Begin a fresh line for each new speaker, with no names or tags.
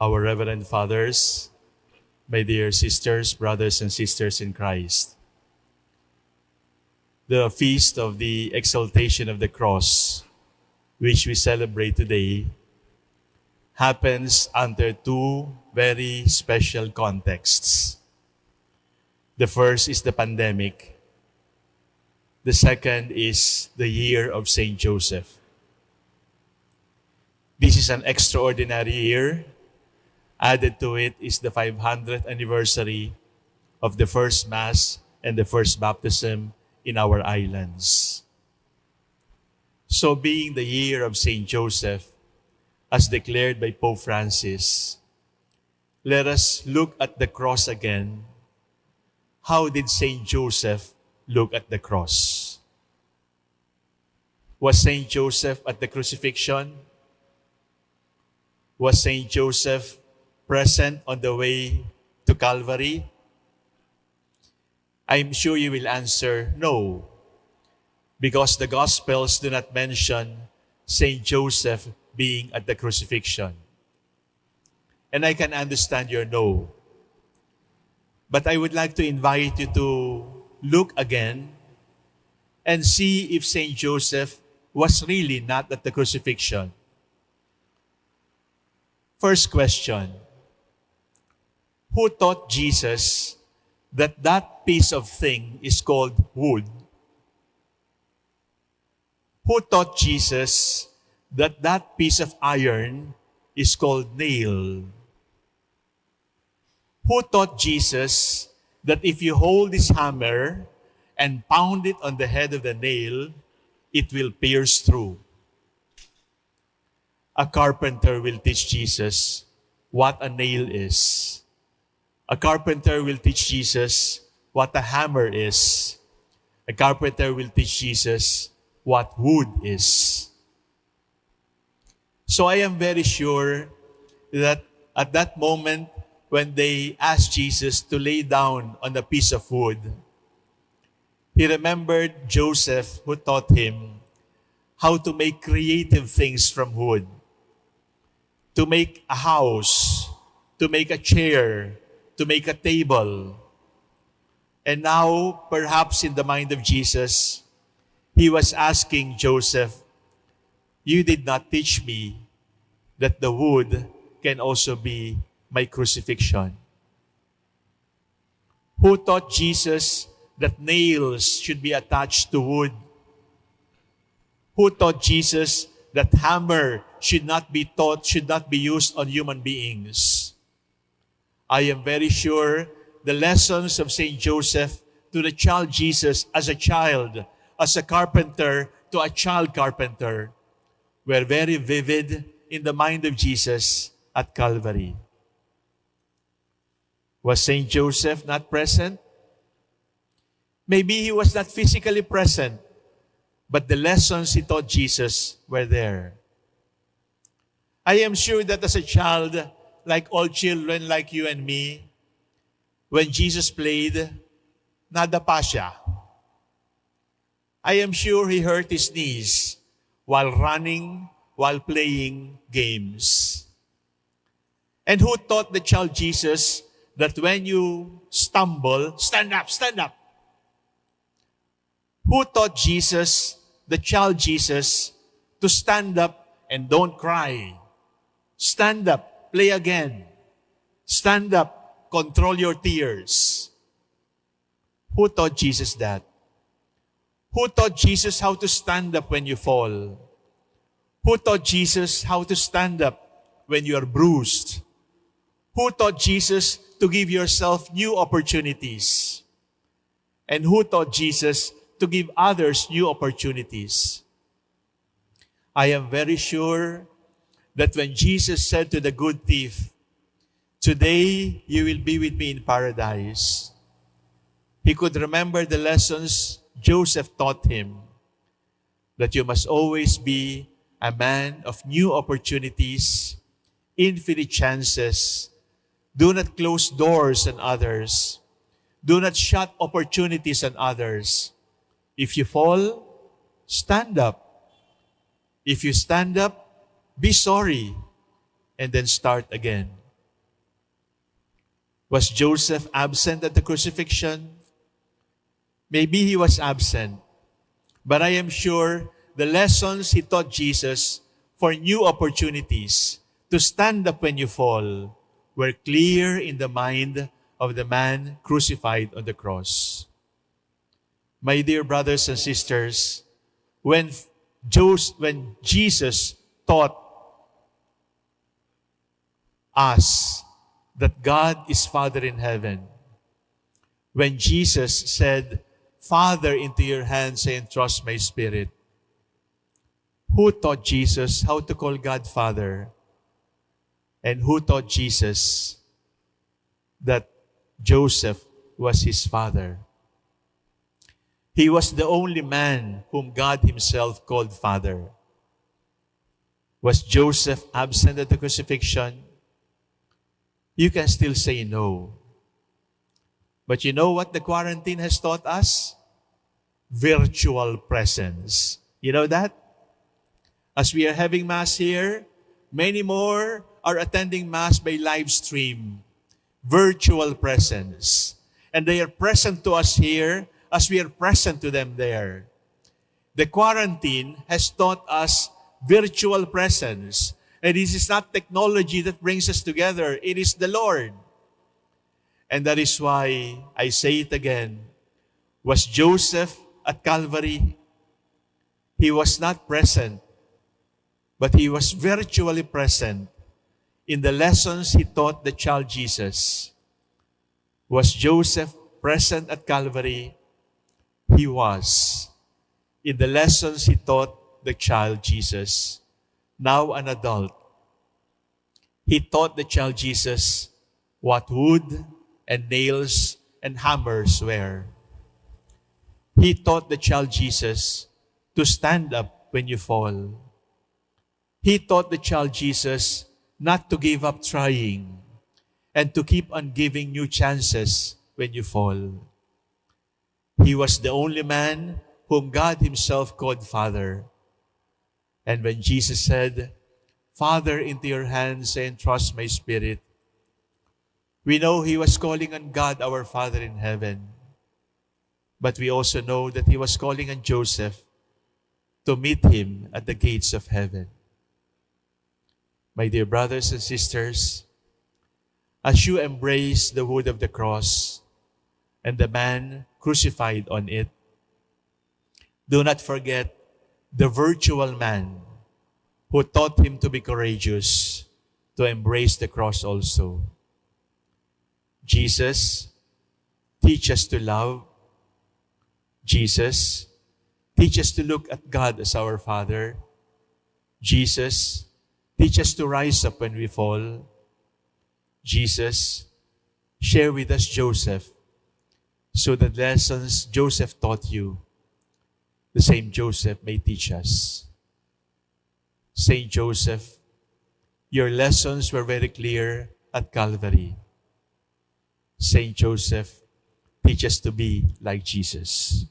our Reverend Fathers, my dear sisters, brothers, and sisters in Christ. The feast of the exaltation of the cross, which we celebrate today, happens under two very special contexts. The first is the pandemic. The second is the year of St. Joseph. This is an extraordinary year. Added to it is the 500th anniversary of the first Mass and the first baptism in our islands. So, being the year of St. Joseph, as declared by Pope Francis, let us look at the cross again. How did St. Joseph look at the cross? Was St. Joseph at the crucifixion? Was St. Joseph present on the way to Calvary? I'm sure you will answer no, because the Gospels do not mention St. Joseph being at the crucifixion. And I can understand your no. But I would like to invite you to look again and see if St. Joseph was really not at the crucifixion. First question Who taught Jesus that that piece of thing is called wood? Who taught Jesus that that piece of iron is called nail? Who taught Jesus that if you hold this hammer and pound it on the head of the nail, it will pierce through? A carpenter will teach Jesus what a nail is. A carpenter will teach Jesus what a hammer is. A carpenter will teach Jesus what wood is. So I am very sure that at that moment when they asked Jesus to lay down on a piece of wood, he remembered Joseph who taught him how to make creative things from wood to make a house, to make a chair, to make a table. And now, perhaps in the mind of Jesus, he was asking Joseph, You did not teach me that the wood can also be my crucifixion. Who taught Jesus that nails should be attached to wood? Who taught Jesus that hammer should not be taught, should not be used on human beings. I am very sure the lessons of St. Joseph to the child Jesus as a child, as a carpenter to a child carpenter, were very vivid in the mind of Jesus at Calvary. Was St. Joseph not present? Maybe he was not physically present, but the lessons he taught Jesus were there. I am sure that as a child, like all children like you and me, when Jesus played, nada pa siya. I am sure he hurt his knees while running, while playing games. And who taught the child Jesus that when you stumble, stand up, stand up? Who taught Jesus, the child Jesus, to stand up and don't cry? Stand up, play again. Stand up, control your tears. Who taught Jesus that? Who taught Jesus how to stand up when you fall? Who taught Jesus how to stand up when you are bruised? Who taught Jesus to give yourself new opportunities? And who taught Jesus to give others new opportunities. I am very sure that when Jesus said to the good thief, Today you will be with me in paradise, he could remember the lessons Joseph taught him that you must always be a man of new opportunities, infinite chances. Do not close doors on others. Do not shut opportunities on others. If you fall, stand up. If you stand up, be sorry and then start again. Was Joseph absent at the crucifixion? Maybe he was absent, but I am sure the lessons he taught Jesus for new opportunities to stand up when you fall were clear in the mind of the man crucified on the cross. My dear brothers and sisters, when, Jos- when Jesus taught us that God is Father in heaven, when Jesus said, Father, into your hands I entrust my spirit, who taught Jesus how to call God Father? And who taught Jesus that Joseph was his father? He was the only man whom God himself called Father. Was Joseph absent at the crucifixion? You can still say no. But you know what the quarantine has taught us? Virtual presence. You know that? As we are having Mass here, many more are attending Mass by live stream, virtual presence. And they are present to us here as we are present to them there. The quarantine has taught us virtual presence. And this is not technology that brings us together, it is the Lord. And that is why I say it again. Was Joseph at Calvary? He was not present but he was virtually present in the lessons he taught the child Jesus. Was Joseph present at Calvary? He was. In the lessons he taught the child Jesus, now an adult. He taught the child Jesus what wood and nails and hammers were. He taught the child Jesus to stand up when you fall he taught the child Jesus not to give up trying and to keep on giving new chances when you fall. He was the only man whom God himself called Father. And when Jesus said, Father, into your hands I entrust my spirit, we know he was calling on God, our Father in heaven. But we also know that he was calling on Joseph to meet him at the gates of heaven. My dear brothers and sisters, as you embrace the wood of the cross and the man crucified on it, do not forget the virtual man who taught him to be courageous, to embrace the cross also. Jesus, teach us to love. Jesus, teach us to look at God as our Father. Jesus, Teach us to rise up when we fall. Jesus, share with us Joseph, so the lessons Joseph taught you, the same Joseph may teach us. Saint Joseph, your lessons were very clear at Calvary. Saint Joseph, teach us to be like Jesus.